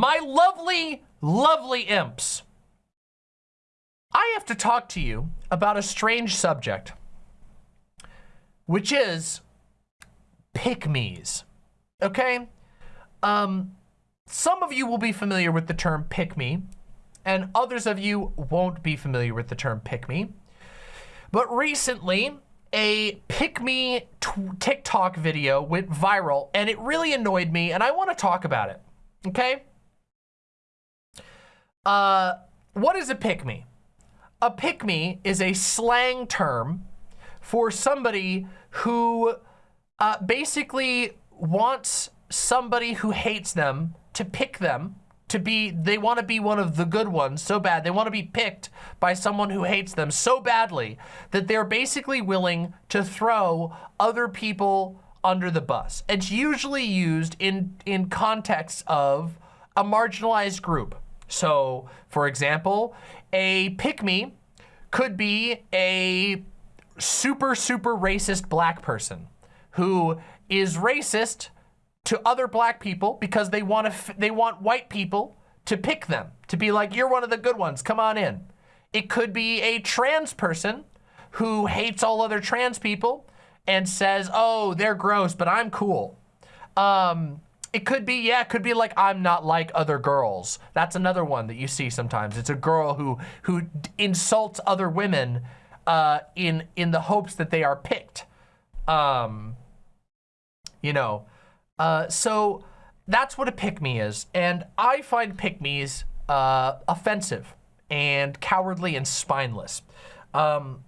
my lovely, lovely imps, I have to talk to you about a strange subject, which is pick-me's, okay? Um, some of you will be familiar with the term pick-me, and others of you won't be familiar with the term pick-me. But recently, a pick-me TikTok video went viral, and it really annoyed me, and I want to talk about it, okay? Uh, what is a pick-me? A pick-me is a slang term for somebody who uh, basically wants somebody who hates them to pick them to be, they want to be one of the good ones so bad. They want to be picked by someone who hates them so badly that they're basically willing to throw other people under the bus. It's usually used in, in context of a marginalized group. So, for example, a pick-me could be a super, super racist black person who is racist to other black people because they want to they want white people to pick them to be like you're one of the good ones. Come on in. It could be a trans person who hates all other trans people and says oh they're gross but I'm cool. Um, it could be yeah it could be like I'm not like other girls that's another one that you see sometimes it's a girl who who insults other women uh, in in the hopes that they are picked um, you know uh, so that's what a pick-me is. And I find pick-me's uh, offensive and cowardly and spineless. Um,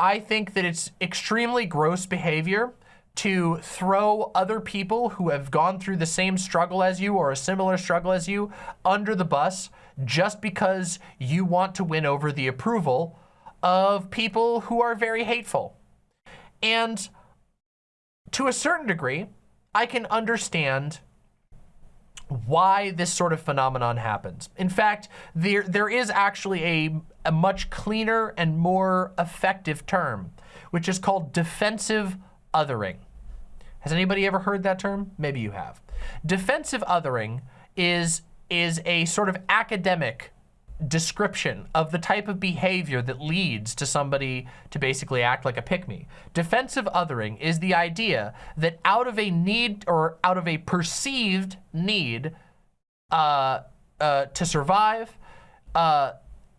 I think that it's extremely gross behavior to throw other people who have gone through the same struggle as you or a similar struggle as you under the bus just because you want to win over the approval of people who are very hateful. And to a certain degree, I can understand why this sort of phenomenon happens. In fact, there, there is actually a, a much cleaner and more effective term, which is called defensive othering. Has anybody ever heard that term? Maybe you have. Defensive othering is, is a sort of academic description of the type of behavior that leads to somebody to basically act like a pick-me. Defensive othering is the idea that out of a need or out of a perceived need uh, uh, to survive, uh,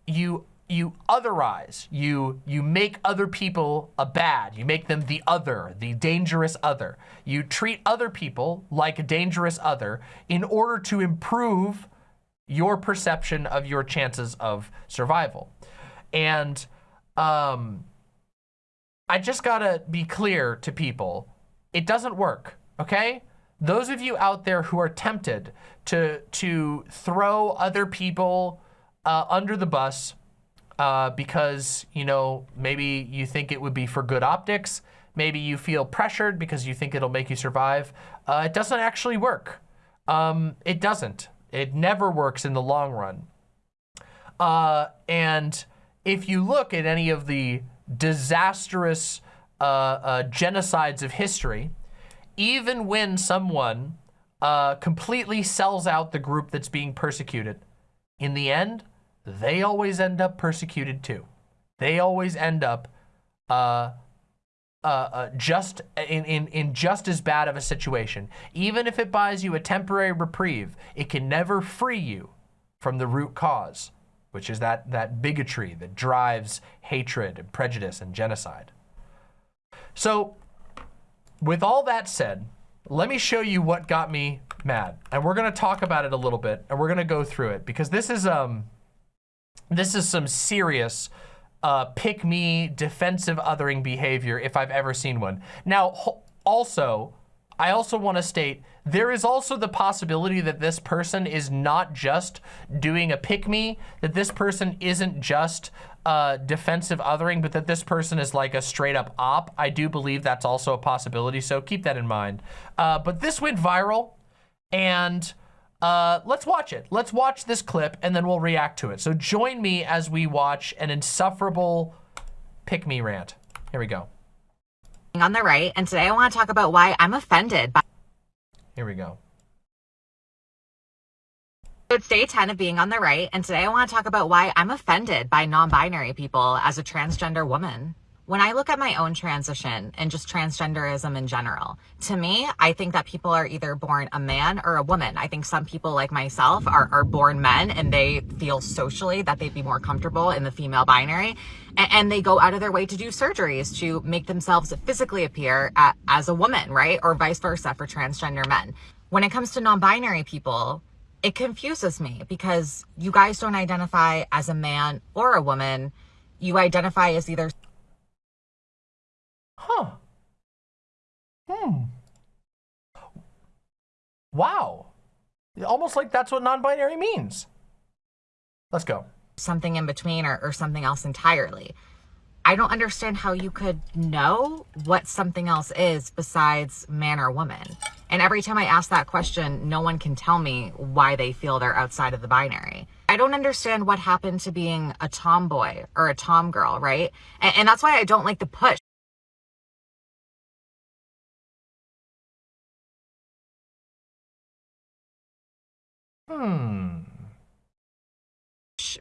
you you otherize, you you make other people a bad, you make them the other, the dangerous other. You treat other people like a dangerous other in order to improve your perception of your chances of survival. And um, I just gotta be clear to people, it doesn't work, okay? Those of you out there who are tempted to, to throw other people uh, under the bus uh, because, you know, maybe you think it would be for good optics, maybe you feel pressured because you think it'll make you survive, uh, it doesn't actually work. Um, it doesn't. It never works in the long run. Uh, and if you look at any of the disastrous uh, uh, genocides of history, even when someone completely sells out the group that's being persecuted, in the end, they always end up persecuted too. They always end up uh, uh, uh, just in, in, in just as bad of a situation. Even if it buys you a temporary reprieve, it can never free you from the root cause, which is that, that bigotry that drives hatred and prejudice and genocide. So with all that said, let me show you what got me mad. And we're gonna talk about it a little bit and we're gonna go through it because this is, um, this is some serious uh, pick me defensive othering behavior if I've ever seen one. Now, also, I also want to state there is also the possibility that this person is not just doing a pick me, that this person isn't just uh, defensive othering, but that this person is like a straight up op. I do believe that's also a possibility, so keep that in mind. Uh, but this went viral and uh, let's watch it. Let's watch this clip and then we'll react to it. So join me as we watch an insufferable pick me rant. Here we go. On the right, and today I want to talk about why I'm offended by. Here we go. It's day 10 of being on the right, and today I want to talk about why I'm offended by non binary people as a transgender woman. When I look at my own transition and just transgenderism in general, to me, I think that people are either born a man or a woman. I think some people like myself are, are born men and they feel socially that they'd be more comfortable in the female binary. And, and they go out of their way to do surgeries to make themselves physically appear at, as a woman, right? Or vice versa for transgender men. When it comes to non binary people, it confuses me because you guys don't identify as a man or a woman. You identify as either Huh. Hmm. Wow. Almost like that's what non-binary means. Let's go. something in between or, or something else entirely. I don't understand how you could know what something else is besides man or woman. And every time I ask that question, no one can tell me why they feel they're outside of the binary. I don't understand what happened to being a tomboy or a tom girl, right? And, and that's why I don't like the push. Hmm.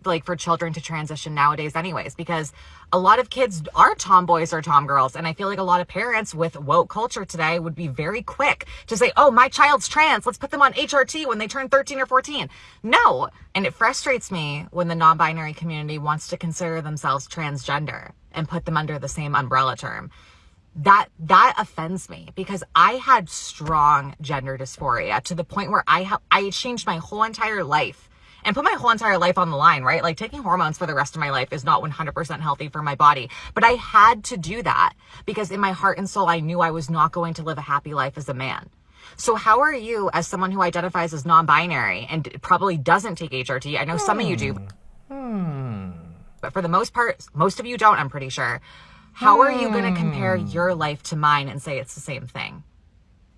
like for children to transition nowadays anyways because a lot of kids are tomboys or tomgirls and i feel like a lot of parents with woke culture today would be very quick to say oh my child's trans let's put them on hrt when they turn 13 or 14 no and it frustrates me when the non-binary community wants to consider themselves transgender and put them under the same umbrella term that that offends me because I had strong gender dysphoria to the point where I ha- I changed my whole entire life and put my whole entire life on the line, right? Like taking hormones for the rest of my life is not 100% healthy for my body, but I had to do that because in my heart and soul I knew I was not going to live a happy life as a man. So how are you as someone who identifies as non-binary and probably doesn't take HRT? I know some of you do. Hmm. But for the most part, most of you don't, I'm pretty sure. How are you going to compare hmm. your life to mine and say it's the same thing?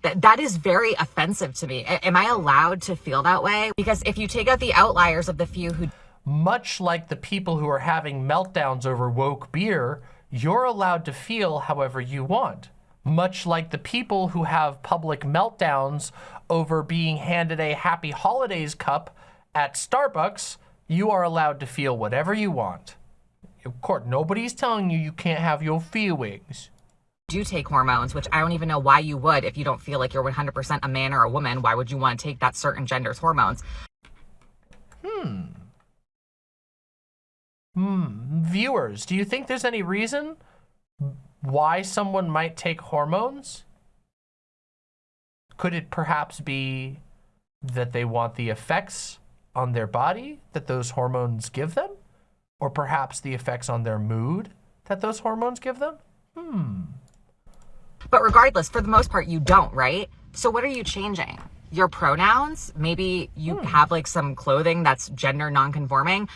That, that is very offensive to me. A- am I allowed to feel that way? Because if you take out the outliers of the few who Much like the people who are having meltdowns over woke beer, you're allowed to feel however you want. Much like the people who have public meltdowns over being handed a happy holidays cup at Starbucks, you are allowed to feel whatever you want. Of course, nobody's telling you you can't have your feelings. do take hormones, which I don't even know why you would if you don't feel like you're 100% a man or a woman. Why would you want to take that certain gender's hormones? Hmm. Hmm. Viewers, do you think there's any reason why someone might take hormones? Could it perhaps be that they want the effects on their body that those hormones give them? Or perhaps the effects on their mood that those hormones give them? Hmm. But regardless, for the most part, you don't, right? So what are you changing? Your pronouns? Maybe you have like some clothing that's gender nonconforming.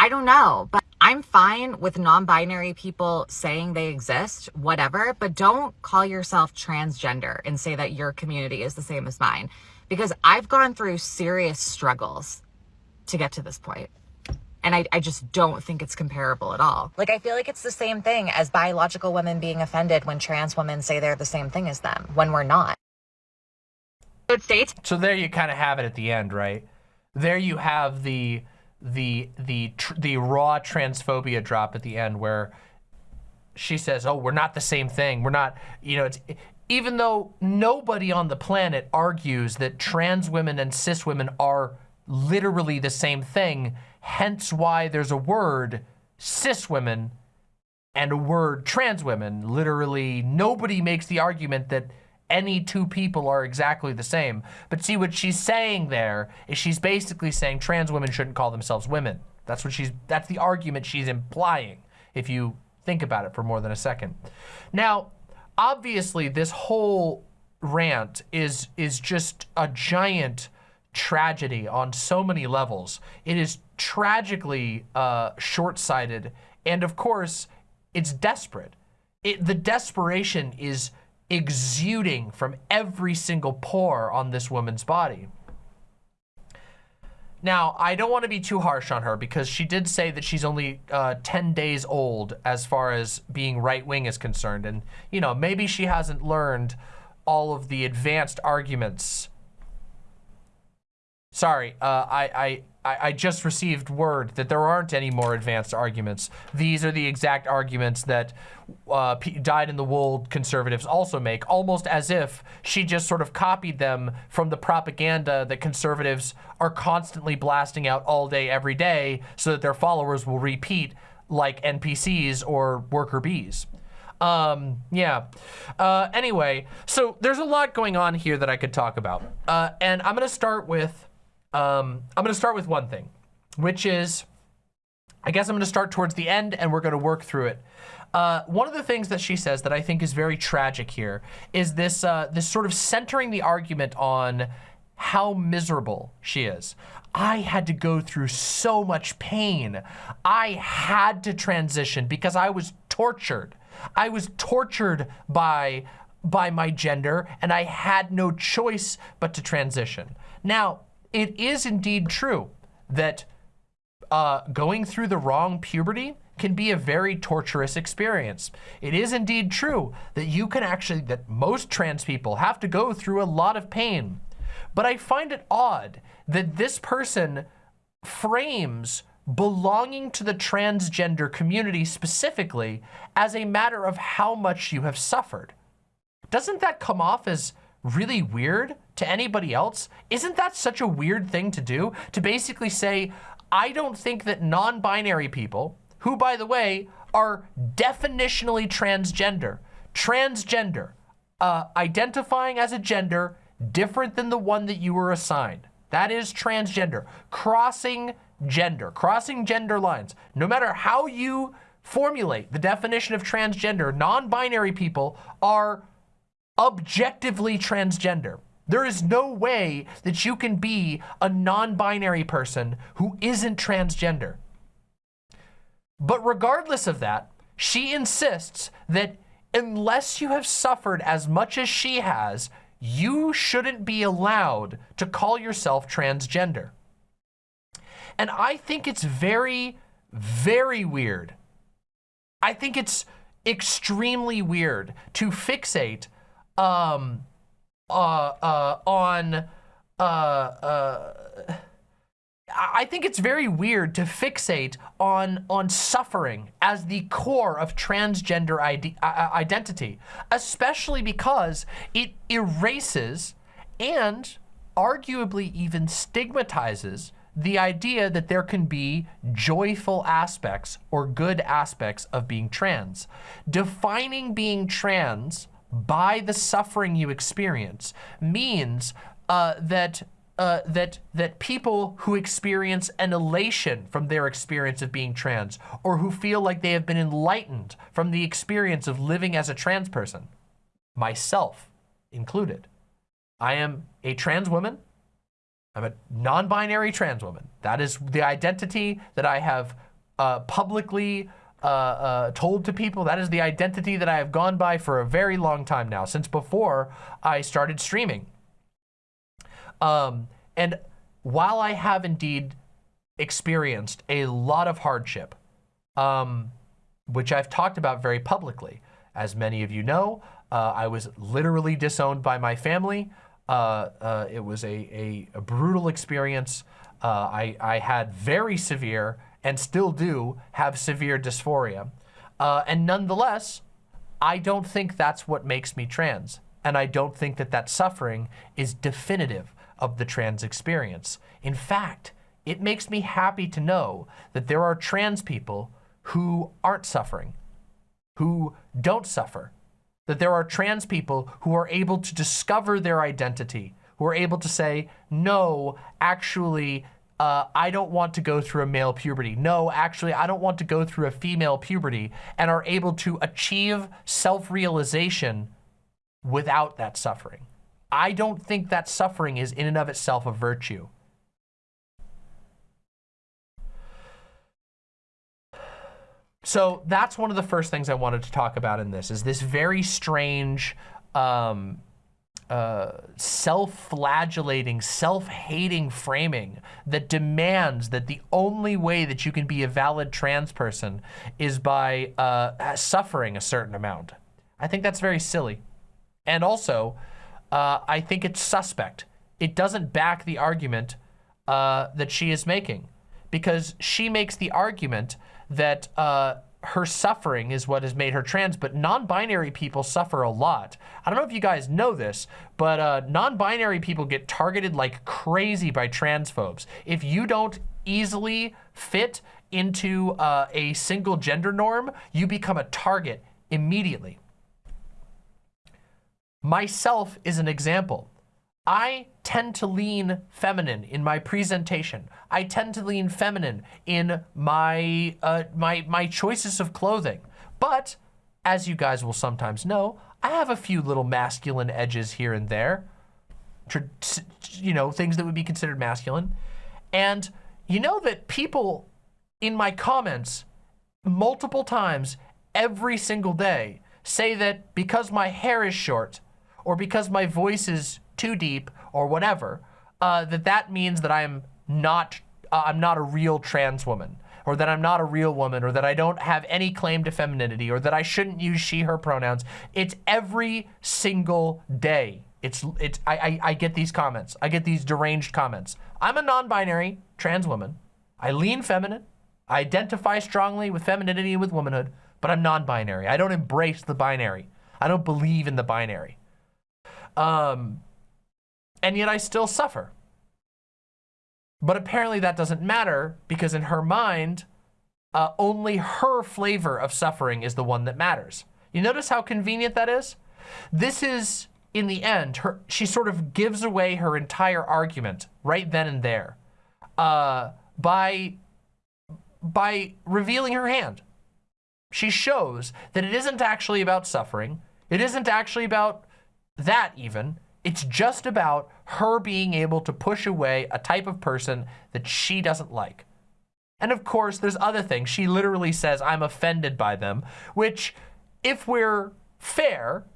I don't know, but I'm fine with non-binary people saying they exist, whatever, but don't call yourself transgender and say that your community is the same as mine because I've gone through serious struggles to get to this point. And I, I just don't think it's comparable at all. Like, I feel like it's the same thing as biological women being offended when trans women say they're the same thing as them when we're not. It states So there you kind of have it at the end, right? There you have the the the tr- the raw transphobia drop at the end where she says, "Oh, we're not the same thing. We're not, you know, it's even though nobody on the planet argues that trans women and cis women are literally the same thing, hence why there's a word cis women and a word trans women. Literally, nobody makes the argument that any two people are exactly the same. But see, what she's saying there is she's basically saying trans women shouldn't call themselves women. That's what she's, that's the argument she's implying, if you think about it for more than a second. Now, obviously, this whole rant is, is just a giant tragedy on so many levels. It is tragically uh, short-sighted, and of course, it's desperate. It, the desperation is exuding from every single pore on this woman's body. Now, I don't want to be too harsh on her because she did say that she's only uh, 10 days old as far as being right wing is concerned. And, you know, maybe she hasn't learned all of the advanced arguments Sorry, uh, I, I, I just received word that there aren't any more advanced arguments. These are the exact arguments that uh, dyed in the wool conservatives also make, almost as if she just sort of copied them from the propaganda that conservatives are constantly blasting out all day, every day, so that their followers will repeat like NPCs or worker bees. Um, yeah. Uh, anyway, so there's a lot going on here that I could talk about. Uh, and I'm going to start with um, I'm going to start with one thing, which is, I guess I'm going to start towards the end and we're going to work through it. Uh, one of the things that she says that I think is very tragic here is this, uh, this sort of centering the argument on how miserable she is. I had to go through so much pain. I had to transition because I was tortured. I was tortured by, by my gender and I had no choice but to transition. Now, it is indeed true that uh, going through the wrong puberty can be a very torturous experience. It is indeed true that you can actually, that most trans people have to go through a lot of pain. But I find it odd that this person frames belonging to the transgender community specifically as a matter of how much you have suffered. Doesn't that come off as really weird to anybody else? Isn't that such a weird thing to do? To basically say, I don't think that non-binary people, who by the way, are definitionally transgender, transgender, uh, identifying as a gender different than the one that you were assigned. That is transgender, crossing gender, crossing gender lines. No matter how you formulate the definition of transgender, non-binary people are objectively transgender. There is no way that you can be a non-binary person who isn't transgender. But regardless of that, she insists that unless you have suffered as much as she has, you shouldn't be allowed to call yourself transgender. And I think it's very, very weird. I think it's extremely weird to fixate um, uh, uh, on, uh, uh, I think it's very weird to fixate on on suffering as the core of transgender ide identity, especially because it erases and arguably even stigmatizes the idea that there can be joyful aspects or good aspects of being trans. Defining being trans by the suffering you experience means uh, that uh, that that people who experience an elation from their experience of being trans or who feel like they have been enlightened from the experience of living as a trans person, myself included. I am a trans woman. I'm a non-binary trans woman. That is the identity that I have uh, publicly uh, uh, told to people. That is the identity that I have gone by for a very long time now, since before I started streaming. Um, and while I have indeed experienced a lot of hardship, um, which I've talked about very publicly, as many of you know, uh, I was literally disowned by my family. Uh, uh, it was a, a, a brutal experience. I, I had very severe and still do have severe dysphoria. Uh, and nonetheless, I don't think that's what makes me trans. And I don't think that that suffering is definitive of the trans experience. In fact, it makes me happy to know that there are trans people who aren't suffering, who don't suffer, that there are trans people who are able to discover their identity, who are able to say, no, actually, uh, I don't want to go through a male puberty. No, actually, I don't want to go through a female puberty and are able to achieve self-realization without that suffering. I don't think that suffering is in and of itself a virtue. So that's one of the first things I wanted to talk about in this is this very strange um, self-flagellating, self-hating framing that demands that the only way that you can be a valid trans person is by uh, suffering a certain amount. I think that's very silly. And also, uh, I think it's suspect. It doesn't back the argument uh, that she is making because she makes the argument that uh, her suffering is what has made her trans, but non-binary people suffer a lot. I don't know if you guys know this, but uh, non-binary people get targeted like crazy by transphobes. If you don't easily fit into uh, a single gender norm, you become a target immediately. Myself is an example. I tend to lean feminine in my presentation. I tend to lean feminine in my, uh, my, my choices of clothing. But, as you guys will sometimes know, I have a few little masculine edges here and there. You know, things that would be considered masculine. And you know that people in my comments multiple times every single day say that because my hair is short or because my voice is too deep or whatever, uh, that that means that I'm not, uh, I'm not a real trans woman or that I'm not a real woman or that I don't have any claim to femininity or that I shouldn't use she, her pronouns. It's every single day. It's, it's, I, I, I get these comments. I get these deranged comments. I'm a non-binary trans woman. I lean feminine. I identify strongly with femininity and with womanhood, but I'm non-binary. I don't embrace the binary. I don't believe in the binary. Um, and yet I still suffer. But apparently that doesn't matter because in her mind, uh, only her flavor of suffering is the one that matters. You notice how convenient that is? This is, in the end, her, she sort of gives away her entire argument right then and there uh, by, by revealing her hand. She shows that it isn't actually about suffering. It isn't actually about that even. It's just about her being able to push away a type of person that she doesn't like. And of course, there's other things. She literally says, I'm offended by them, which if we're fair,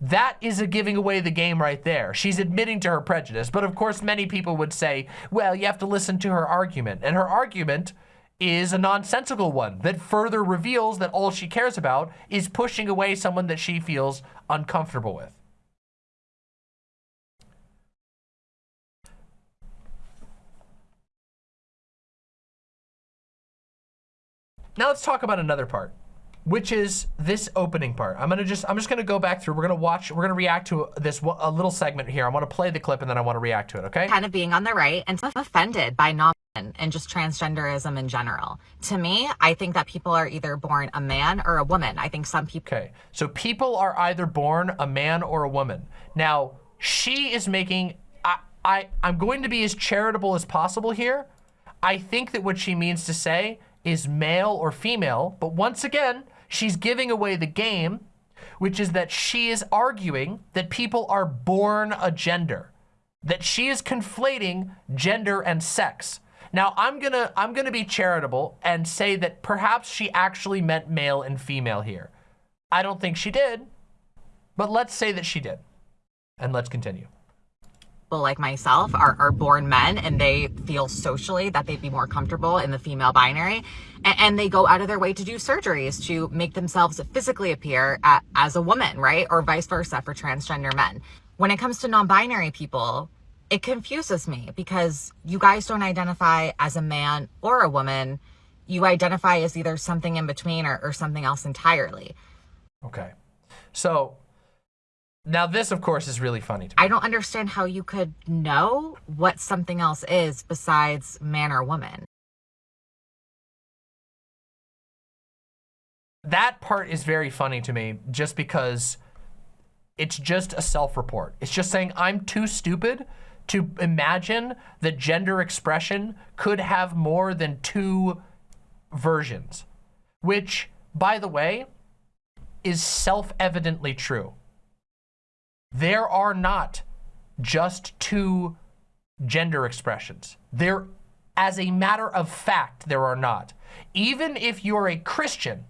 that is a giving away the game right there. She's admitting to her prejudice. But of course, many people would say, well, you have to listen to her argument. And her argument is a nonsensical one that further reveals that all she cares about is pushing away someone that she feels uncomfortable with. Now let's talk about another part, which is this opening part. I'm gonna just, I'm just gonna go back through. We're gonna watch, we're gonna react to this a little segment here. I wanna play the clip and then I wanna react to it, okay? Kind of being on the right and offended by non and just transgenderism in general. To me, I think that people are either born a man or a woman. I think some people. Okay, so people are either born a man or a woman. Now, she is making, I, I, I'm going to be as charitable as possible here. I think that what she means to say is male or female, but once again, she's giving away the game, which is that she is arguing that people are born a gender, that she is conflating gender and sex. Now, I'm gonna, I'm gonna be charitable and say that perhaps she actually meant male and female here. I don't think she did, but let's say that she did. And let's continue people like myself are, are born men and they feel socially that they'd be more comfortable in the female binary and, and they go out of their way to do surgeries to make themselves physically appear at, as a woman, right? Or vice versa for transgender men. When it comes to non-binary people, it confuses me because you guys don't identify as a man or a woman. You identify as either something in between or, or something else entirely. Okay. So now this, of course, is really funny to me. I don't understand how you could know what something else is besides man or woman. That part is very funny to me just because it's just a self-report. It's just saying I'm too stupid to imagine that gender expression could have more than two versions, which, by the way, is self-evidently true. There are not just two gender expressions. There, as a matter of fact, there are not. Even if you're a Christian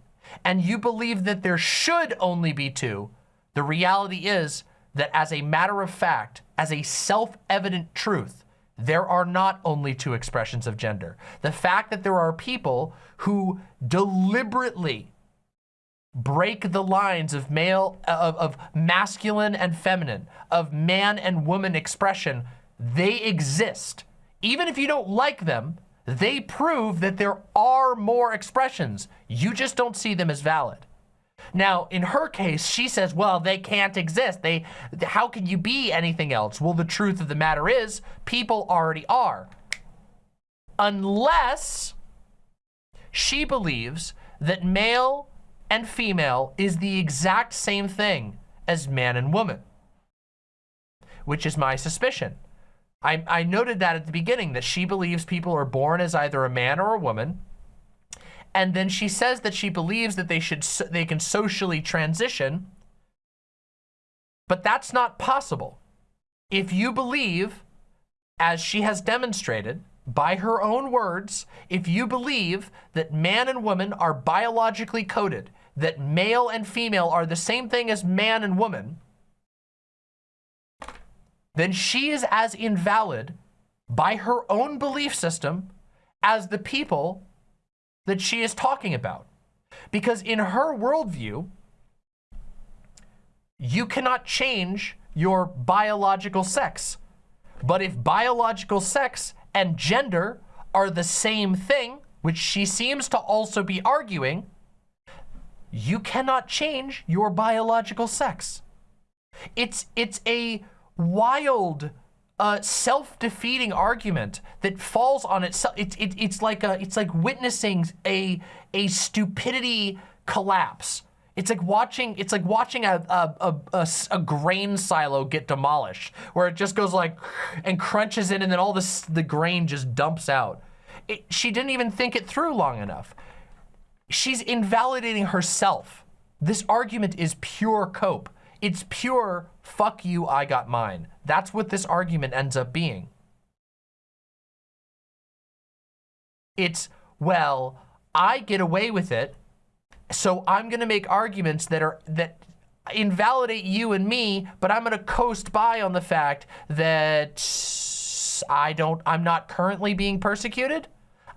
and you believe that there should only be two, the reality is that as a matter of fact, as a self-evident truth, there are not only two expressions of gender. The fact that there are people who deliberately break the lines of male, of, of masculine and feminine, of man and woman expression, they exist Even if you don't like them, they prove that there are more expressions. You just don't see them as valid. Now, in her case, she says, well, they can't exist. They, how can you be anything else? Well, the truth of the matter is people already are. Unless she believes that male and female is the exact same thing as man and woman, which is my suspicion. I, I noted that at the beginning, that she believes people are born as either a man or a woman, and then she says that she believes that they should they can socially transition but that's not possible if you believe as she has demonstrated by her own words if you believe that man and woman are biologically coded that male and female are the same thing as man and woman then she is as invalid by her own belief system as the people that she is talking about. Because in her worldview, you cannot change your biological sex. But if biological sex and gender are the same thing, which she seems to also be arguing, you cannot change your biological sex. It's, it's a wild a self-defeating argument that falls on itself. It, it, it's like a, it's like witnessing a a stupidity collapse. It's like watching it's like watching a, a, a, a, grain silo get demolished, where it just goes like and crunches in, and then all this the grain just dumps out. It, she didn't even think it through long enough. She's invalidating herself. This argument is pure cope. It's pure fuck you, I got mine. That's what this argument ends up being. It's, well, I get away with it, so I'm gonna make arguments that are, that invalidate you and me, but I'm gonna coast by on the fact that I don't, I'm not currently being persecuted.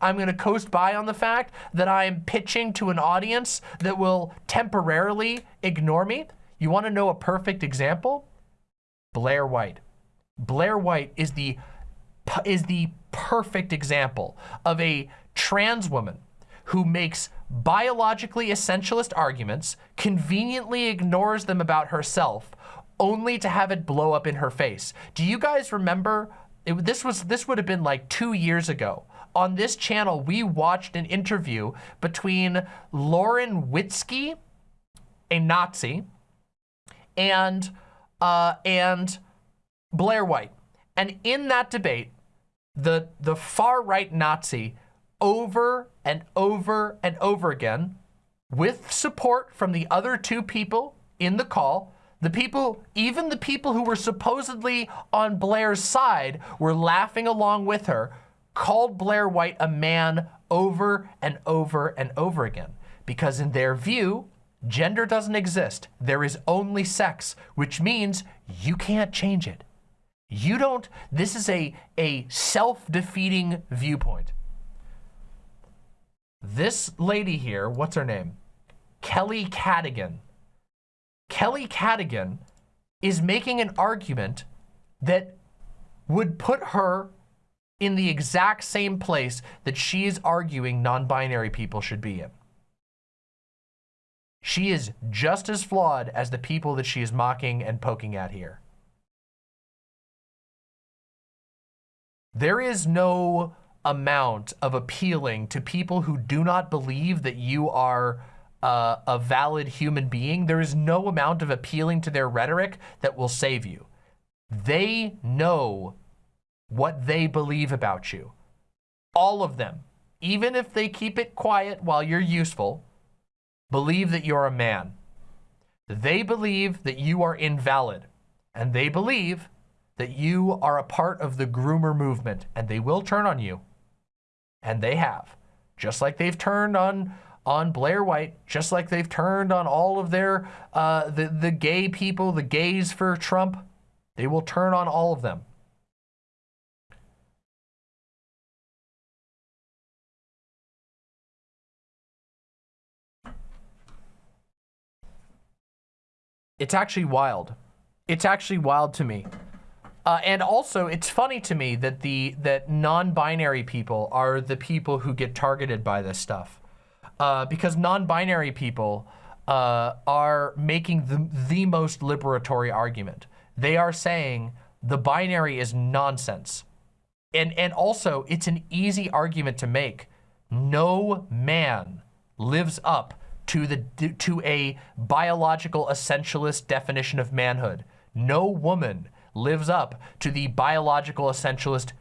I'm gonna coast by on the fact that I'm pitching to an audience that will temporarily ignore me. You want to know a perfect example? Blair White. Blair White is the is the perfect example of a trans woman who makes biologically essentialist arguments, conveniently ignores them about herself, only to have it blow up in her face. Do you guys remember, it, this was this would have been like two years ago. On this channel, we watched an interview between Lauren Witzke, a Nazi, and uh, and Blair White. And in that debate, the the far right Nazi over and over and over again, with support from the other two people in the call, the people, even the people who were supposedly on Blair's side were laughing along with her, called Blair White a man over and over and over again. Because in their view, Gender doesn't exist. There is only sex, which means you can't change it. You don't, this is a, a self-defeating viewpoint. This lady here, what's her name? Kelly Cadogan. Kelly Cadogan is making an argument that would put her in the exact same place that she is arguing non-binary people should be in. She is just as flawed as the people that she is mocking and poking at here. There is no amount of appealing to people who do not believe that you are uh, a valid human being. There is no amount of appealing to their rhetoric that will save you. They know what they believe about you. All of them. Even if they keep it quiet while you're useful, believe that you're a man. They believe that you are invalid. And they believe that you are a part of the groomer movement and they will turn on you. And they have. Just like they've turned on on Blair White, just like they've turned on all of their, uh, the, the gay people, the gays for Trump, they will turn on all of them. It's actually wild. It's actually wild to me Uh, and also, it's funny to me that the that non-binary people are the people who get targeted by this stuff, uh, because non-binary people uh, are making the the most liberatory argument. They are saying the binary is nonsense, and and also it's an easy argument to make. No man lives up to the to a biological essentialist definition of manhood. No woman lives up to the biological essentialist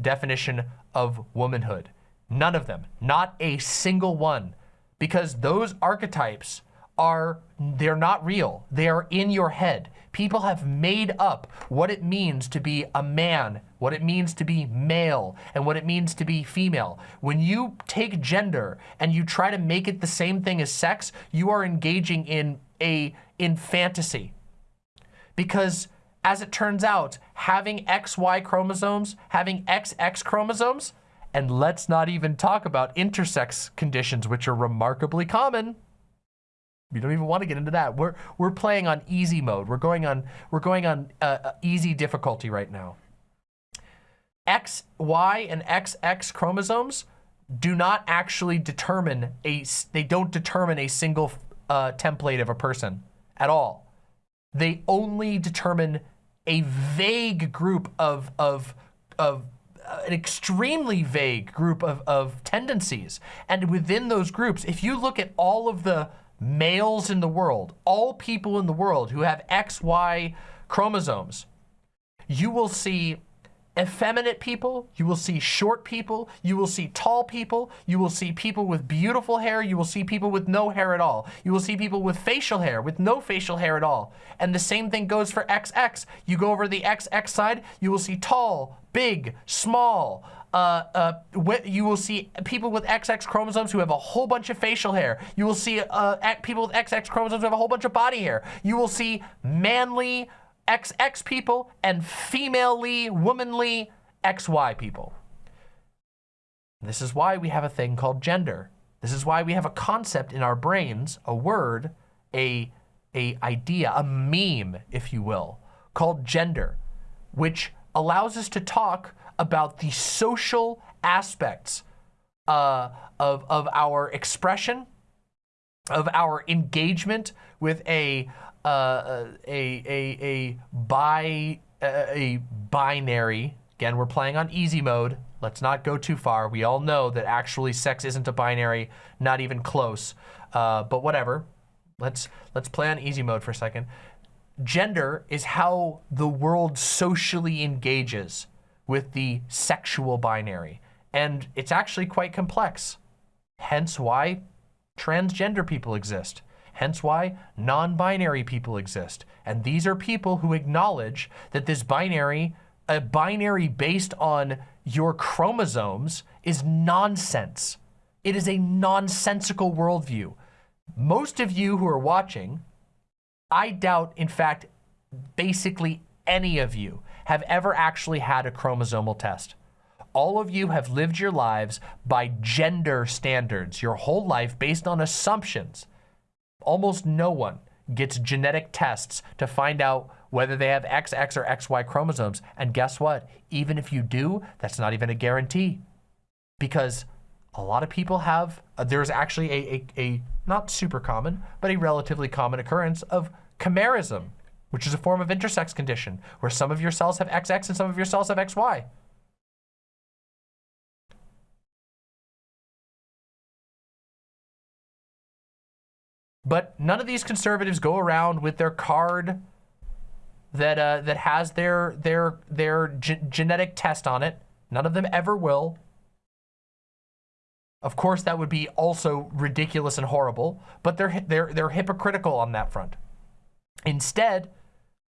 definition of womanhood. None of them, not a single one, because those archetypes are, they're not real. They are in your head. People have made up what it means to be a man, what it means to be male, and what it means to be female. When you take gender and you try to make it the same thing as sex, you are engaging in a, in fantasy. Because as it turns out, having XY chromosomes, having XX chromosomes, and let's not even talk about intersex conditions, which are remarkably common. We don't even want to get into that. We're we're playing on easy mode. We're going on we're going on uh, uh easy difficulty right now. X, Y, and XX chromosomes do not actually determine a they don't determine a single uh, template of a person at all. They only determine a vague group of, of, of uh, an extremely vague group of, of tendencies. And within those groups, if you look at all of the males in the world, all people in the world who have XY chromosomes, you will see effeminate people, you will see short people, you will see tall people, you will see people with beautiful hair, you will see people with no hair at all. You will see people with facial hair, with no facial hair at all. And the same thing goes for XX. You go over the XX side, you will see tall, big, small, uh, uh, you will see people with XX chromosomes who have a whole bunch of facial hair. You will see uh, people with XX chromosomes who have a whole bunch of body hair. You will see manly, XX people and femalely, womanly XY people. This is why we have a thing called gender. This is why we have a concept in our brains, a word, a, a idea, a meme, if you will, called gender, which allows us to talk about the social aspects uh, of, of our expression, of our engagement with a uh, a, a, a, bi, a binary, again, we're playing on easy mode. Let's not go too far. We all know that actually sex isn't a binary, not even close. Uh, but whatever, let's, let's play on easy mode for a second. Gender is how the world socially engages with the sexual binary. And it's actually quite complex. Hence why transgender people exist. Hence why non-binary people exist. And these are people who acknowledge that this binary, a binary based on your chromosomes is nonsense. It is a nonsensical worldview. Most of you who are watching, I doubt, in fact, basically any of you have ever actually had a chromosomal test. All of you have lived your lives by gender standards your whole life based on assumptions almost no one gets genetic tests to find out whether they have XX or XY chromosomes. And guess what? Even if you do, that's not even a guarantee because a lot of people have, uh, there's actually a, a, a, not super common, but a relatively common occurrence of chimerism, which is a form of intersex condition where some of your cells have XX and some of your cells have XY. But none of these conservatives go around with their card that uh, that has their their their genetic test on it. None of them ever will. Of course, that would be also ridiculous and horrible, but they're they're they're hypocritical on that front. Instead,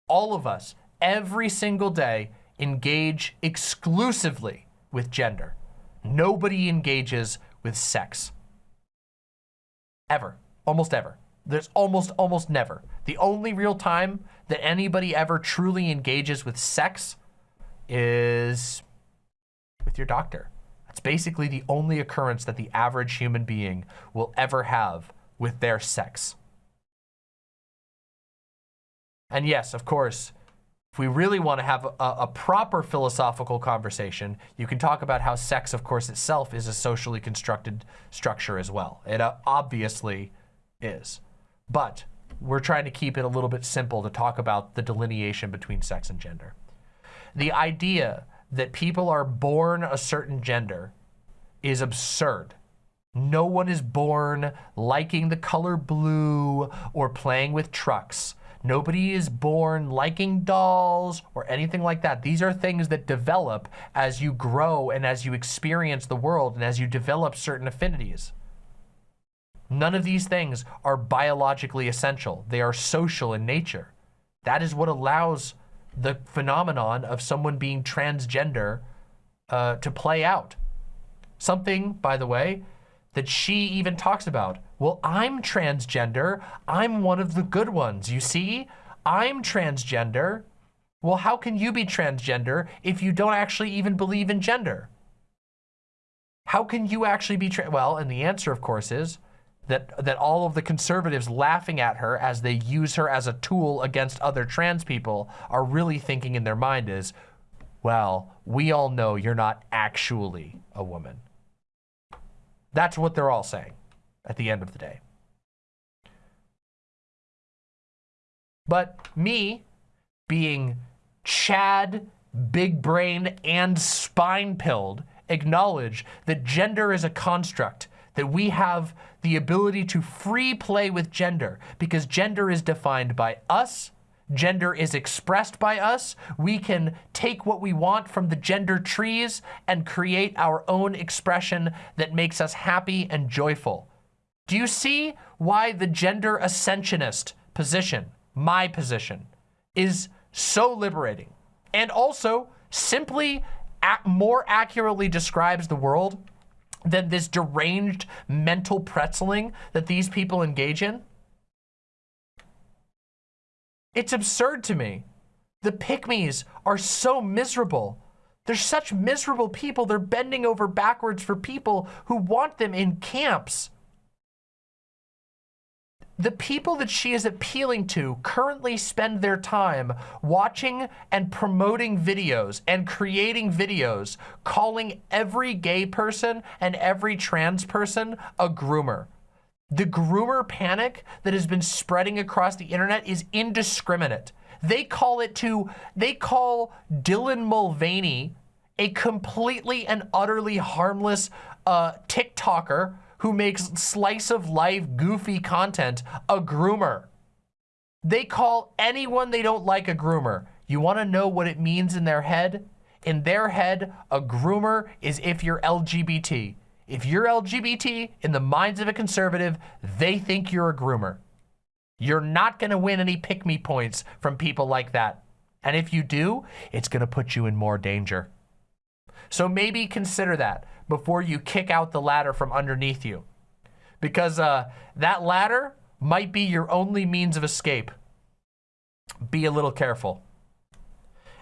all of us every single day engage exclusively with gender. Nobody engages with sex. Ever almost ever. There's almost, almost never. The only real time that anybody ever truly engages with sex is with your doctor. That's basically the only occurrence that the average human being will ever have with their sex. And yes, of course, If we really want to have a, a, proper philosophical conversation, you can talk about how sex, of course, itself is a socially constructed structure as well. It uh, obviously is. But we're trying to keep it a little bit simple to talk about the delineation between sex and gender. The idea that people are born a certain gender is absurd. No one is born liking the color blue or playing with trucks. Nobody is born liking dolls or anything like that. These are things that develop as you grow and as you experience the world and as you develop certain affinities. None of these things are biologically essential. They are social in nature. That is what allows the phenomenon of someone being transgender uh, to play out. Something, by the way, that she even talks about. Well, I'm transgender. I'm one of the good ones. You see, I'm transgender. Well, how can you be transgender if you don't actually even believe in gender? How can you actually be trans? Well, and the answer, of course, is that, that all of the conservatives laughing at her as they use her as a tool against other trans people are really thinking in their mind is, well, we all know you're not actually a woman. That's what they're all saying at the end of the day. But me being Chad, big brained, and spine pilled acknowledge that gender is a construct, that we have the ability to free play with gender because gender is defined by us gender is expressed by us. We can take what we want from the gender trees and create our own expression that makes us happy and joyful. Do you see why the gender ascensionist position, my position, is so liberating and also simply more accurately describes the world than this deranged mental pretzeling that these people engage in? It's absurd to me. The pygmies are so miserable. They're such miserable people. They're bending over backwards for people who want them in camps. The people that she is appealing to currently spend their time watching and promoting videos and creating videos calling every gay person and every trans person a groomer. The groomer panic that has been spreading across the internet is indiscriminate. They call it to, they call Dylan Mulvaney a completely and utterly harmless uh, TikToker who makes slice of life goofy content a groomer. They call anyone they don't like a groomer. You wanna know what it means in their head? In their head, a groomer is if you're LGBT. If you're LGBT, in the minds of a conservative, they think you're a groomer. You're not gonna win any pick-me points from people like that. And if you do, it's gonna put you in more danger. So maybe consider that before you kick out the ladder from underneath you. Because uh, that ladder might be your only means of escape. Be a little careful.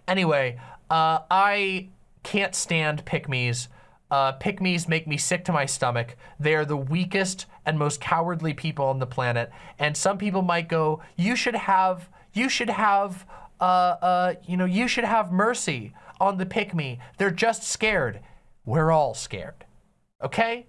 Anyway, uh, I can't stand pick-me's uh, pygmies make me sick to my stomach. They are the weakest and most cowardly people on the planet. And some people might go, you should have, you should have, uh, uh, you know, you should have mercy on the pygmy. They're just scared. We're all scared, okay?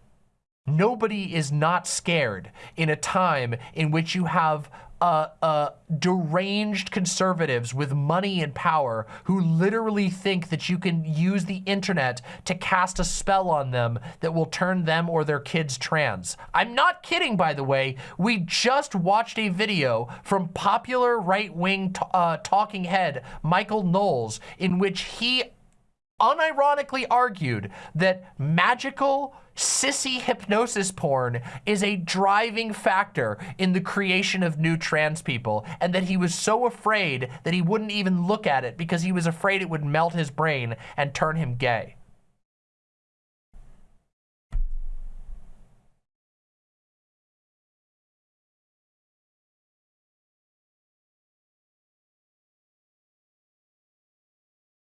Nobody is not scared in a time in which you have uh, uh, deranged conservatives with money and power who literally think that you can use the internet to cast a spell on them that will turn them or their kids trans. I'm not kidding, by the way. We just watched a video from popular right-wing uh, talking head Michael Knowles in which he unironically argued that magical sissy hypnosis porn is a driving factor in the creation of new trans people and that he was so afraid that he wouldn't even look at it because he was afraid it would melt his brain and turn him gay.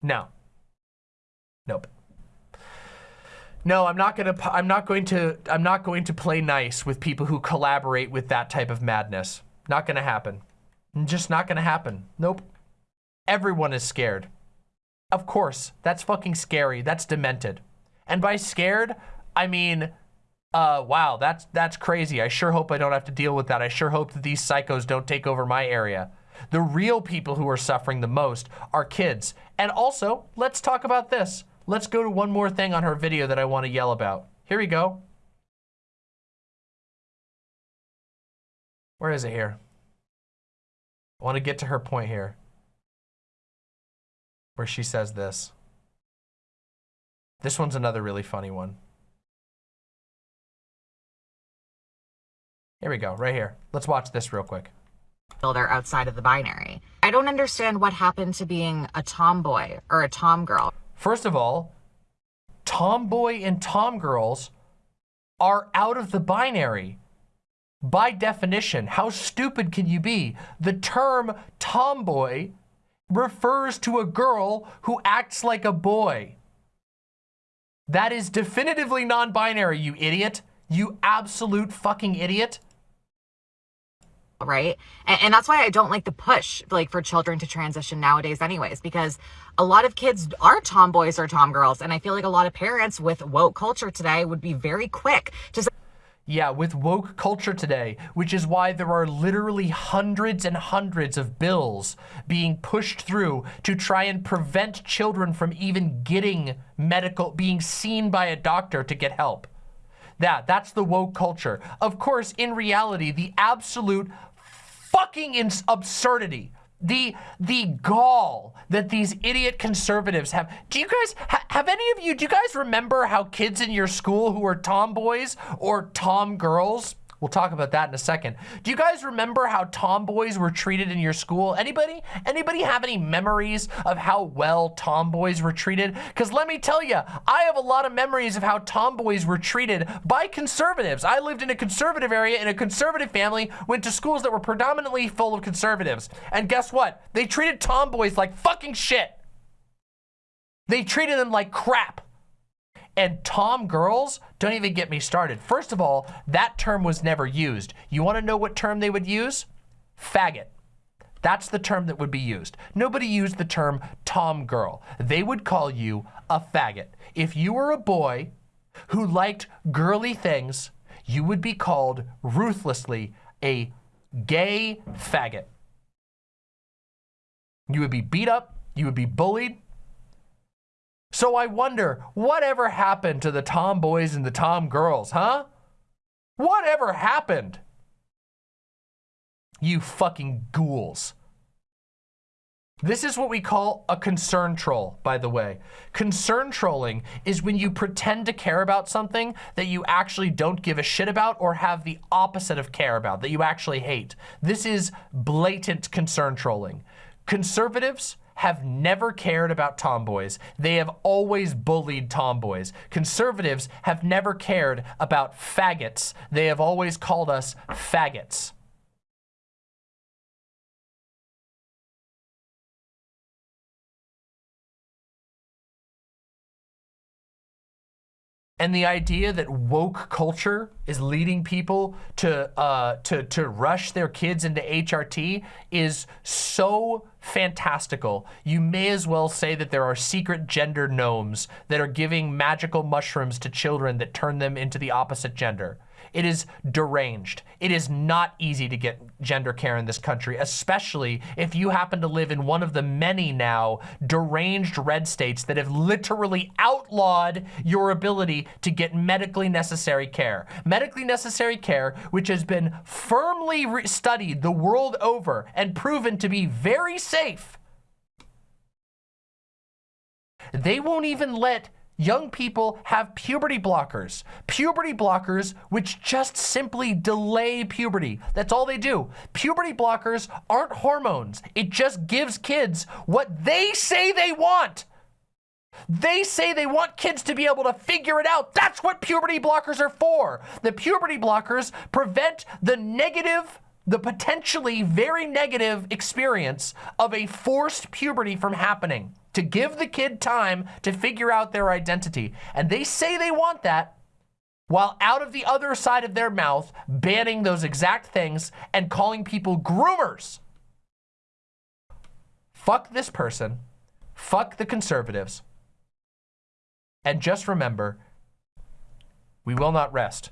No. Nope. No, I'm not gonna. I'm not going to. I'm not going to play nice with people who collaborate with that type of madness. Not gonna happen. Just not gonna happen. Nope. Everyone is scared. Of course, that's fucking scary. That's demented. And by scared, I mean, uh, wow, that's, that's crazy. I sure hope I don't have to deal with that. I sure hope that these psychos don't take over my area. The real people who are suffering the most are kids. And also, let's talk about this. Let's go to one more thing on her video that I want to yell about. Here we go. Where is it here? I want to get to her point here. Where she says this. This one's another really funny one. Here we go, right here. Let's watch this real quick. They're outside of the binary. I don't understand what happened to being a tomboy or a tom girl. First of all, tomboy and tom girls are out of the binary. By definition, how stupid can you be? The term tomboy refers to a girl who acts like a boy. That is definitively non-binary, you idiot. You absolute fucking idiot right? And, and, that's why I don't like the push like for children to transition nowadays anyways, because a lot of kids are tomboys or tomgirls. And I feel like a lot of parents with woke culture today would be very quick to yeah, with woke culture today, which is why there are literally hundreds and hundreds of bills being pushed through to try and prevent children from even getting medical, being seen by a doctor to get help. That, that's the woke culture. Of course, in reality, the absolute fucking absurdity the the gall that these idiot conservatives have. Do you guys ha, have any of you? Do you guys remember how kids in your school who were tomboys or tom girls We'll talk about that in a second. Do you guys remember how tomboys were treated in your school? Anybody? Anybody have any memories of how well tomboys were treated? Because let me tell you, I have a lot of memories of how tomboys were treated by conservatives. I lived in a conservative area in a conservative family, went to schools that were predominantly full of conservatives. And guess what? They treated tomboys like fucking shit. They treated them like crap. And Tom girls, don't even get me started. First of all, that term was never used. You wanna know what term they would use? Faggot. That's the term that would be used. Nobody used the term Tom girl. They would call you a faggot. If you were a boy who liked girly things, you would be called ruthlessly a gay faggot. You would be beat up, you would be bullied, so I wonder, whatever happened to the tomboys and the tom girls, huh? Whatever happened? You fucking ghouls. This is what we call a concern troll, by the way. Concern trolling is when you pretend to care about something that you actually don't give a shit about or have the opposite of care about, that you actually hate. This is blatant concern trolling. Conservatives have never cared about tomboys. They have always bullied tomboys. Conservatives have never cared about faggots. They have always called us faggots. And the idea that woke culture is leading people to uh, to to rush their kids into HRT is so fantastical. You may as well say that there are secret gender gnomes that are giving magical mushrooms to children that turn them into the opposite gender. It is deranged. It is not easy to get gender care in this country, especially if you happen to live in one of the many now deranged red states that have literally outlawed your ability to get medically necessary care. Medically necessary care, which has been firmly studied the world over and proven to be very safe. They won't even let young people have puberty blockers. Puberty blockers which just simply delay puberty. That's all they do. Puberty blockers aren't hormones. It just gives kids what they say they want. They say they want kids to be able to figure it out. That's what puberty blockers are for. The puberty blockers prevent the negative the potentially very negative experience of a forced puberty from happening to give the kid time to figure out their identity. And they say they want that while out of the other side of their mouth, banning those exact things and calling people groomers. fuck this person, fuck the conservatives, and just remember, we will not rest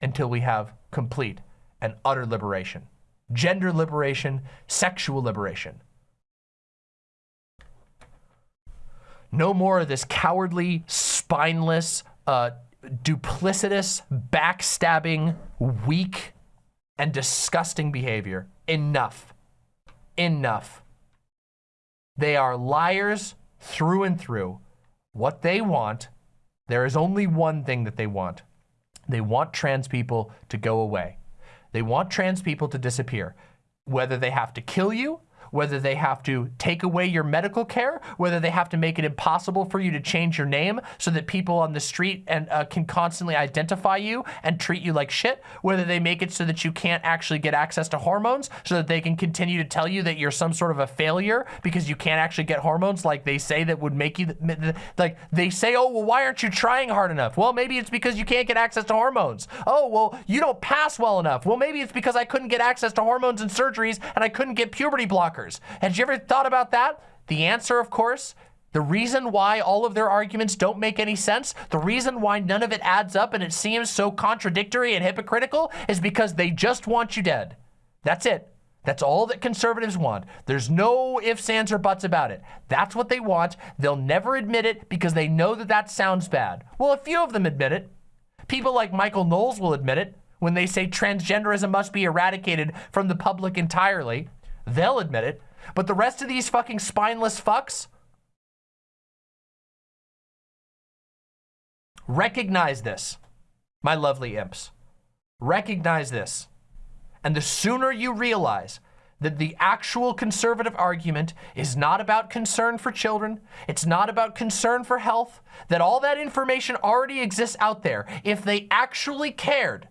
until we have complete and utter liberation. Gender liberation, sexual liberation. No more of this cowardly, spineless, uh, duplicitous, backstabbing, weak, and disgusting behavior. Enough. Enough. They are liars through and through. What they want, there is only one thing that they want. They want trans people to go away. They want trans people to disappear. Whether they have to kill you, whether they have to take away your medical care, whether they have to make it impossible for you to change your name so that people on the street and uh, can constantly identify you and treat you like shit, whether they make it so that you can't actually get access to hormones so that they can continue to tell you that you're some sort of a failure because you can't actually get hormones like they say that would make you, like they say, oh, well, why aren't you trying hard enough? Well, maybe it's because you can't get access to hormones. Oh, well, you don't pass well enough. Well, maybe it's because I couldn't get access to hormones and surgeries and I couldn't get puberty blockers. Had you ever thought about that? The answer, of course, the reason why all of their arguments don't make any sense, the reason why none of it adds up and it seems so contradictory and hypocritical is because they just want you dead. That's it. That's all that conservatives want. There's no ifs, ands, or buts about it. That's what they want. They'll never admit it because they know that that sounds bad. Well, a few of them admit it. People like Michael Knowles will admit it when they say transgenderism must be eradicated from the public entirely. They'll admit it. But the rest of these fucking spineless fucks, recognize this, my lovely imps. Recognize this. And the sooner you realize that the actual conservative argument is not about concern for children, it's not about concern for health, that all that information already exists out there. If they actually cared,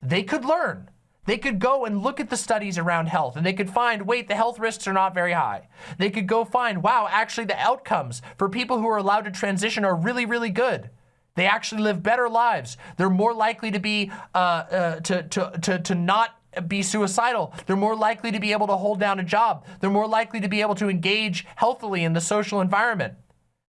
they could learn. They could go and look at the studies around health and they could find, wait, the health risks are not very high. They could go find, wow, actually the outcomes for people who are allowed to transition are really, really good. They actually live better lives. They're more likely to be, uh, uh, to, to, to, to not be suicidal. They're more likely to be able to hold down a job. They're more likely to be able to engage healthily in the social environment.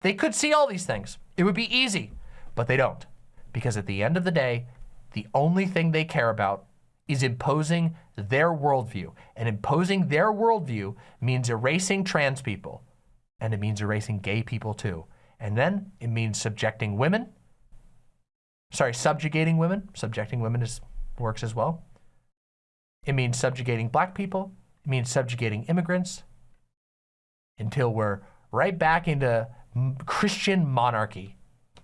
They could see all these things. It would be easy, but they don't. Because at the end of the day, the only thing they care about is imposing their worldview. And imposing their worldview means erasing trans people. And it means erasing gay people too. And then it means subjecting women. Sorry, subjugating women. Subjecting women is, works as well. It means subjugating black people. It means subjugating immigrants until we're right back into Christian monarchy.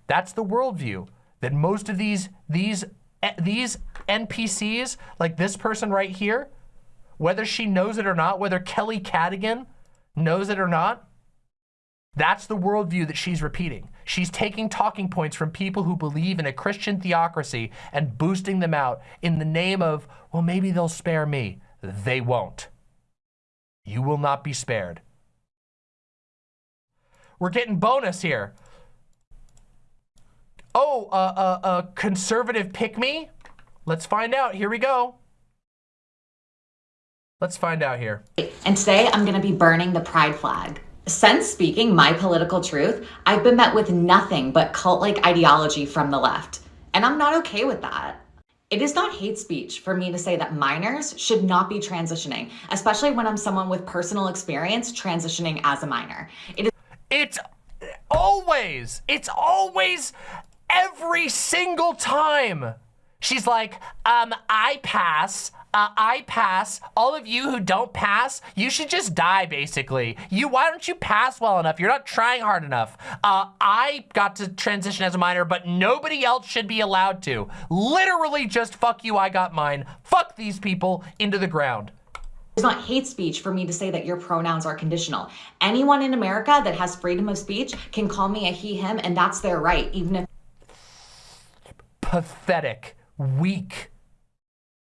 That's the worldview that most of these, these Eh, these NPCs, like this person right here, whether she knows it or not, whether Kelly Cadigan knows it or not, that's the worldview that she's repeating. She's taking talking points from people who believe in a Christian theocracy and boosting them out in the name of, well, maybe they'll spare me. They won't. You will not be spared. We're getting bonus here. Oh, a uh, uh, uh, conservative pick me? Let's find out. Here we go. Let's find out here. And today I'm going to be burning the pride flag. Since speaking my political truth, I've been met with nothing but cult-like ideology from the left. And I'm not okay with that. It is not hate speech for me to say that minors should not be transitioning, especially when I'm someone with personal experience transitioning as a minor. It is It's always, it's always every single time. She's like, um, I pass, uh, I pass. All of you who don't pass, you should just die, basically. You, why don't you pass well enough? You're not trying hard enough. Uh, I got to transition as a minor, but nobody else should be allowed to. Literally just fuck you, I got mine. Fuck these people into the ground. It's not hate speech for me to say that your pronouns are conditional. Anyone in America that has freedom of speech can call me a he, him, and that's their right, even if pathetic, weak.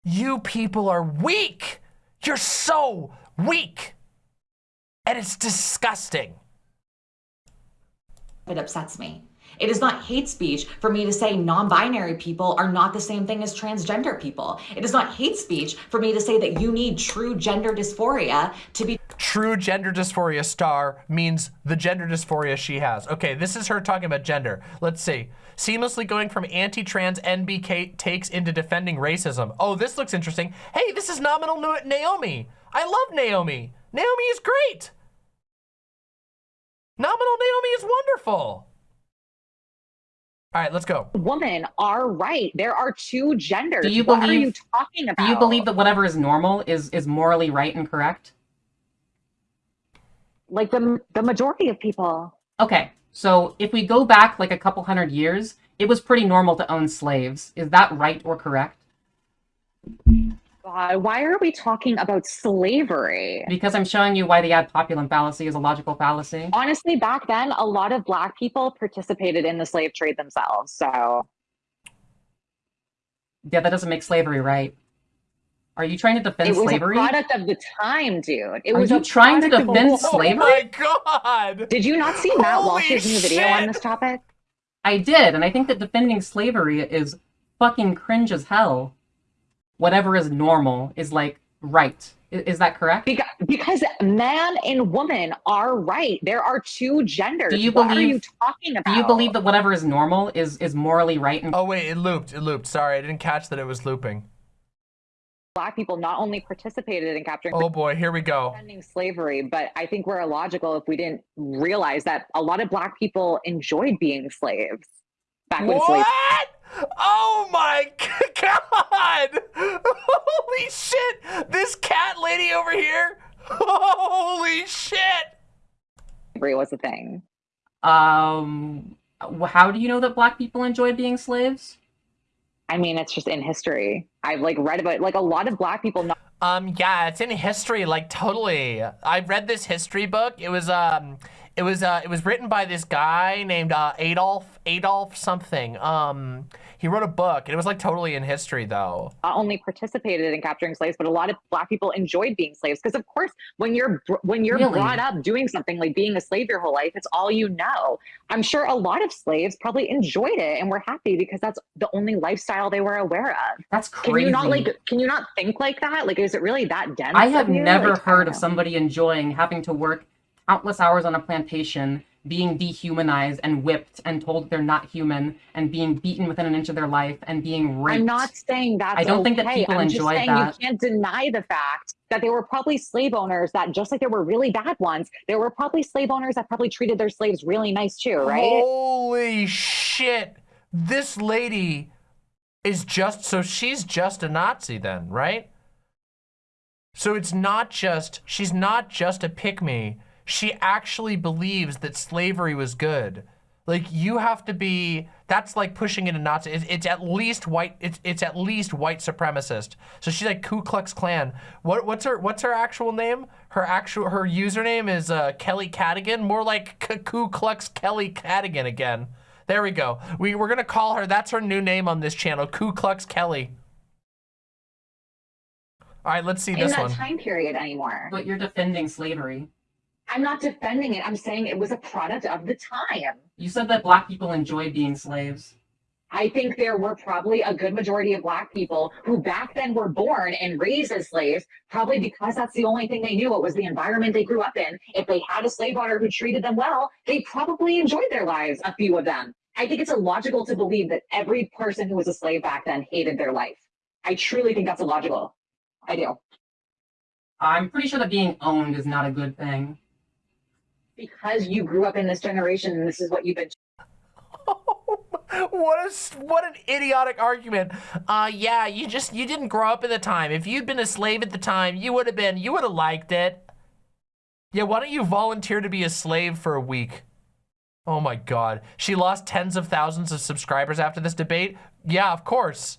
You people are weak. You're so weak. And it's disgusting. It upsets me. It is not hate speech for me to say non binary people are not the same thing as transgender people. It is not hate speech for me to say that you need true gender dysphoria to be. True gender dysphoria star means the gender dysphoria she has. Okay, this is her talking about gender. Let's see. Seamlessly going from anti-trans NBK takes into defending racism. Oh, this looks interesting. Hey, this is nominal Naomi. I love Naomi. Naomi is great. Nominal Naomi is wonderful. All right, let's go. Women are right. There are two genders. Do you what believe, are you talking about? Do you believe that whatever is normal is is morally right and correct? Like the the majority of people. Okay, so if we go back like a couple hundred years, it was pretty normal to own slaves. Is that right or correct? God, why are we talking about slavery? Because I'm showing you why the ad populum fallacy is a logical fallacy. Honestly, back then, a lot of black people participated in the slave trade themselves. So, yeah, that doesn't make slavery right. Are you trying to defend slavery? it was slavery? a product of the time, dude. It Are was you trying to defend slavery? Oh my god! Did you not see Matt Holy Walsh's new video on this topic? I did, and I think that defending slavery is fucking cringe as hell. Whatever is normal is like right. I- Is that correct? Because, because man and woman are right. There are two genders. Do you what are believe- you talking about? Do you believe that whatever is normal is is morally right and Oh wait, it looped. It looped. Sorry, I didn't catch that it was looping. Black people not only participated in capturing Oh boy, here we go. ending slavery, but I think we're illogical if we didn't realize that a lot of black people enjoyed being slaves back when slavery. What? Oh my god! Holy shit! This cat lady over here. Holy shit! Slavery was a thing. um how do you know that black people enjoyed being slaves? I mean, it's just in history. I've like read about like a lot of black people not Um, yeah, it's in history, like totally. I read this history book. It was um, it was uh, it was written by this guy named uh, Adolf Adolf something. Um, he wrote a book. and It was like totally in history though. not only participated in capturing slaves, but a lot of black people enjoyed being slaves. Because of course, when you're when you're Really? brought up doing something like being a slave your whole life, it's all you know. I'm sure a lot of slaves probably enjoyed it and were happy because that's the only lifestyle they were aware of. That's crazy. Can you not like? Can you not think like that? Like, is it really that dense? I have never Like, heard of somebody enjoying having to work countless hours on a plantation, being dehumanized and whipped and told they're not human, and being beaten within an inch of their life and being raped. I'm not saying that. I don't think that okay. people I'm enjoy just saying that. You can't deny the fact that there were probably slave owners that, just like there were really bad ones, there were probably slave owners that probably treated their slaves really nice too, right? Holy shit! This lady is just so she's just a Nazi then, right? So it's not just she's not just a pick me. She actually believes that slavery was good. Like you have to be that's like pushing it a Nazi. It's, it's at least white it's it's at least white supremacist. So she's like Ku Klux Klan. What what's her what's her actual name? Her actual her username is uh, Kelly Cadigan. More like K- Ku Klux Kelly Cadigan again. There we go. We we're gonna call her. That's her new name on this channel. Ku Klux Kelly. All right, let's see In this that time period anymore. But you're defending slavery. I'm not defending it. I'm saying it was a product of the time. You said that black people enjoy being slaves. I think there were probably a good majority of black people who back then were born and raised as slaves, probably because that's the only thing they knew. It was the environment they grew up in. If they had a slave owner who treated them well, they probably enjoyed their lives, a few of them. I think it's illogical to believe that every person who was a slave back then hated their life. I truly think that's illogical. I do. I'm pretty sure that being owned is not a good thing. Because you grew up in this generation and this is what you've been what a what an idiotic argument. Uh yeah, you just you didn't grow up at the time. If you'd been a slave at the time, you would have been you would have liked it. Yeah, why don't you volunteer to be a slave for a week? Oh my god. She lost tens of thousands of subscribers after this debate? Yeah, of course.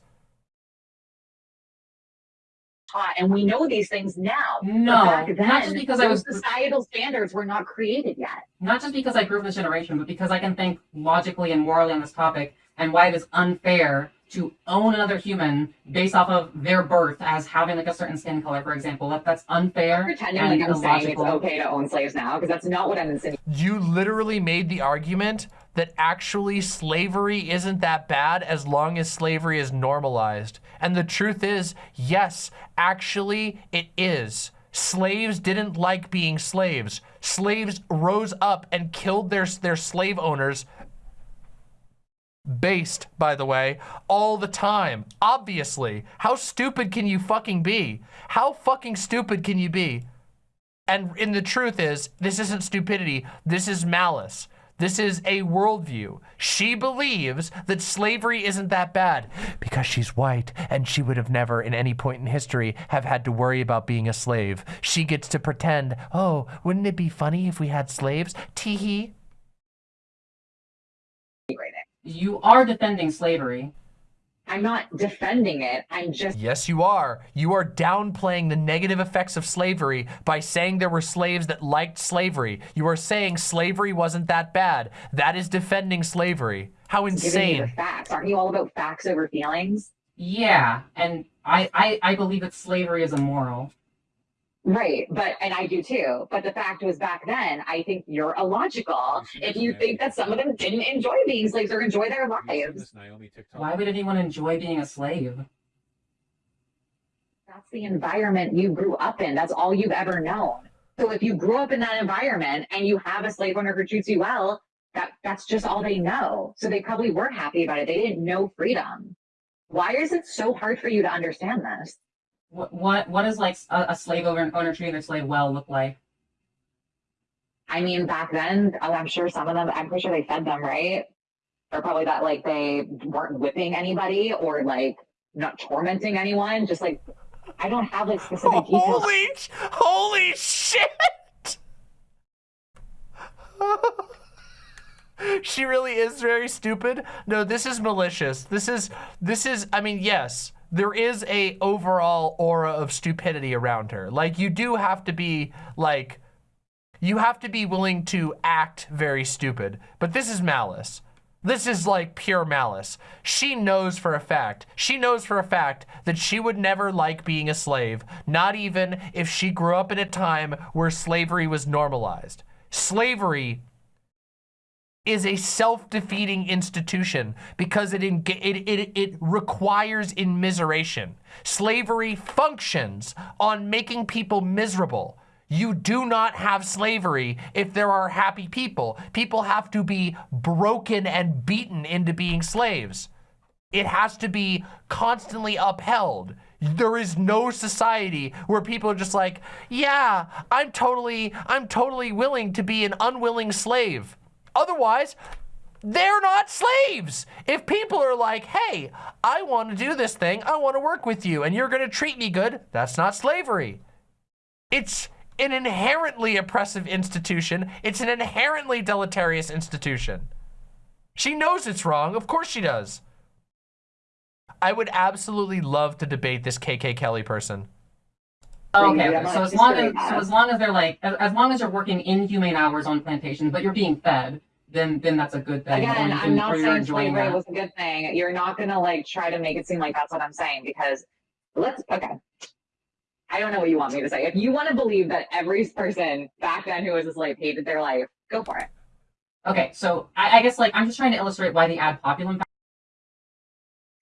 Taught, and we know these things now. No, then, not just because I those was- societal standards were not created yet. Not just because I grew up in this generation, but because I can think logically and morally on this topic and why it is unfair to own another human based off of their birth as having like a certain skin color, for example. That that's unfair Pretending and like I'm saying it's okay to own slaves now, because that's not what I'm insinuating. You literally made the argument that actually slavery isn't that bad as long as slavery is normalized. And the truth is, yes, actually it is. Slaves didn't like being slaves. Slaves rose up and killed their, their slave owners based, by the way, all the time. Obviously. How stupid can you fucking be? How fucking stupid can you be? And in the truth is, this isn't stupidity. This is malice. This is a worldview. She believes that slavery isn't that bad because she's white and she would have never in any point in history have had to worry about being a slave. She gets to pretend, oh, wouldn't it be funny if we had slaves? Teehee. You are defending slavery. I'm not defending it. I'm just Yes, you are. You are downplaying the negative effects of slavery by saying there were slaves that liked slavery. You are saying slavery wasn't that bad. That is defending slavery. How giving you the insane. facts. Aren't you all about facts over feelings? Yeah, and I, I, I believe that slavery is immoral. Right, but and I do too. But the fact was back then, I think you're illogical if you think that some of them didn't enjoy being slaves or enjoy their lives. Why would anyone enjoy being a slave? That's the environment you grew up in. That's all you've ever known. So if you grew up in that environment and you have a slave owner who treats you well, that that's just all they know. So they probably weren't happy about it. They didn't know freedom. Why is it so hard for you to understand this? What, what, what does like a, a slave owner, owner treating their slave well look like? I mean, back then, oh, I'm sure some of them, I'm pretty sure they fed them, right? Or probably that like they weren't whipping anybody or like not tormenting anyone. Just like, I don't have like specific details. Holy, holy shit! she really is very stupid. No, this is malicious. This is, this is, I mean, yes, there is a overall aura of stupidity around her. Like, you do have to be, like, you have to be willing to act very stupid. But this is malice. This is like pure malice. She knows for a fact, she knows for a fact that she would never like being a slave, not even if she grew up in a time where slavery was normalized. Slavery is a self-defeating institution because it, it, it, it requires immiseration. Slavery functions on making people miserable. You do not have slavery if there are happy people. People have to be broken and beaten into being slaves. It has to be constantly upheld. There is no society where people are just like, yeah, I'm totally, I'm totally willing to be an unwilling slave. Otherwise, they're not slaves. If people are like, hey, I want to do this thing, I want to work with you, and you're going to treat me good, that's not slavery. It's an inherently oppressive institution. It's an inherently deleterious institution. She knows it's wrong. Of course she does. I would absolutely love to debate this KK Kelly person. Oh, okay, okay. So as long as so as long as they're like as, as long as you're working inhumane hours on plantations, but you're being fed, then then that's a good thing. Again, you I'm can- not or you're saying slavery was a good thing. You're not gonna like try to make it seem like that's what I'm saying because let's okay. I don't know what you want me to say. If you want to believe that every person back then who was a slave hated their life, go for it. Okay, so I, I guess like I'm just trying to illustrate why the ad populum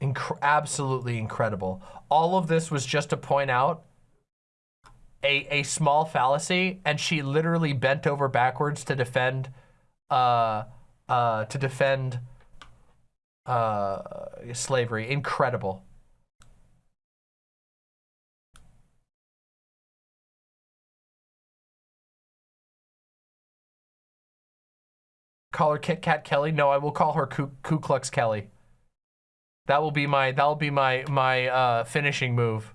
Inc- absolutely incredible. All of this was just to point out a, a small fallacy, and she literally bent over backwards to defend, uh, uh, to defend uh, slavery. Incredible. Call her Kit Kat Kelly? No, I will call her Ku, Ku Klux Kelly. That will be my that will be my my uh, finishing move.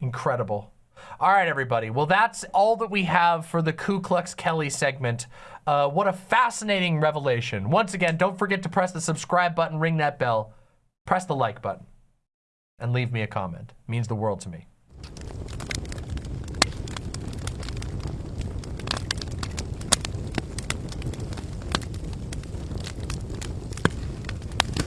Incredible. All right, everybody. Well, that's all that we have for the Ku Klux Kelly segment. Uh, what a fascinating revelation. Once again, don't forget to press the subscribe button, ring that bell, press the like button, and leave me a comment. It means the world to me.